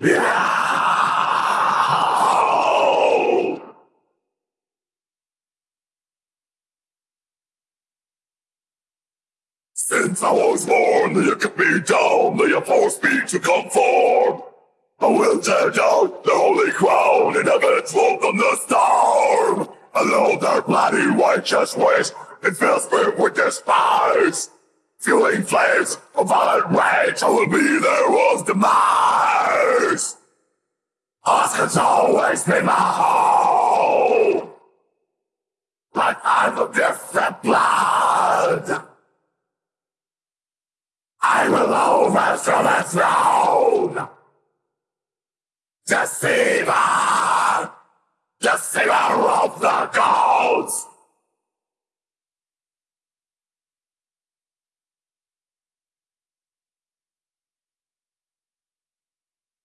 Since I was born, they cut me down, they have forced me to conform. I will tear down the holy crown and have it rolled on the storm. Alone their bloody righteous ways, it fills me with despise. Fueling flames of violent rage, I will be their world's demise. Asgard's always been my home. But I'm of different blood. I will overthrow the throne. Deceiver! Deceiver of the gods!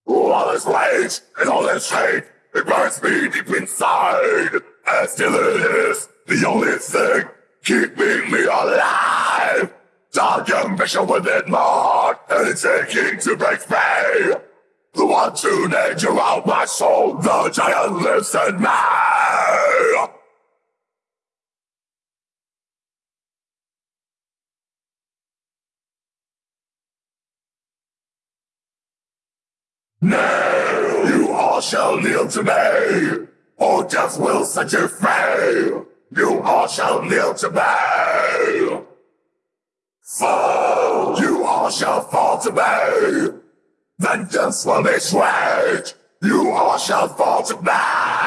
All this rage and all this hate, it burns me deep inside. And still it is the only thing keeping me alive. Dark ambition within my heart, and it's aching to break free. The one true nature of my soul, the giant lives in me. Nay, you all shall kneel to me, or death will set you free. You all shall kneel to me. Fall, you all shall fall to me. Vengeance will be sweet. You all shall fall to me.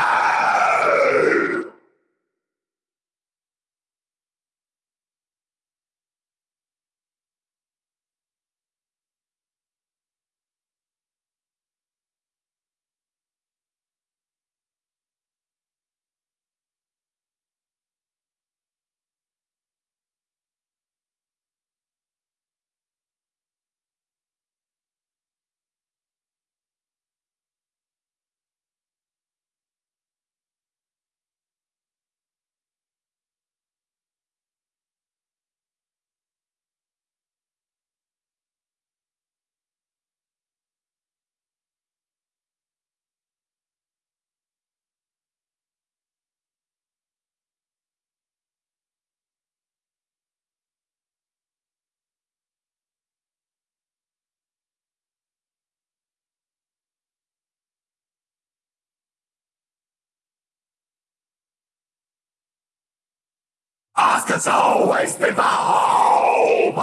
Asgard's always been my home.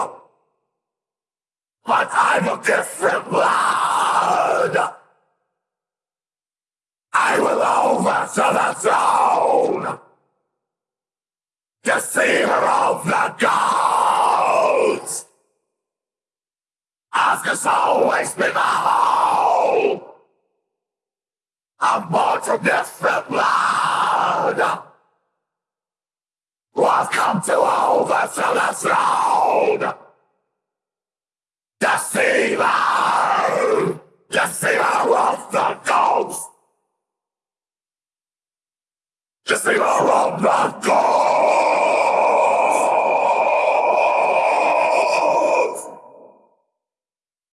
But I'm of different blood. I will overthrow the throne. Deceiver of the gods. Asgard's always been my home. I'm born from different blood. I've come to overthrow the throne! Deceiver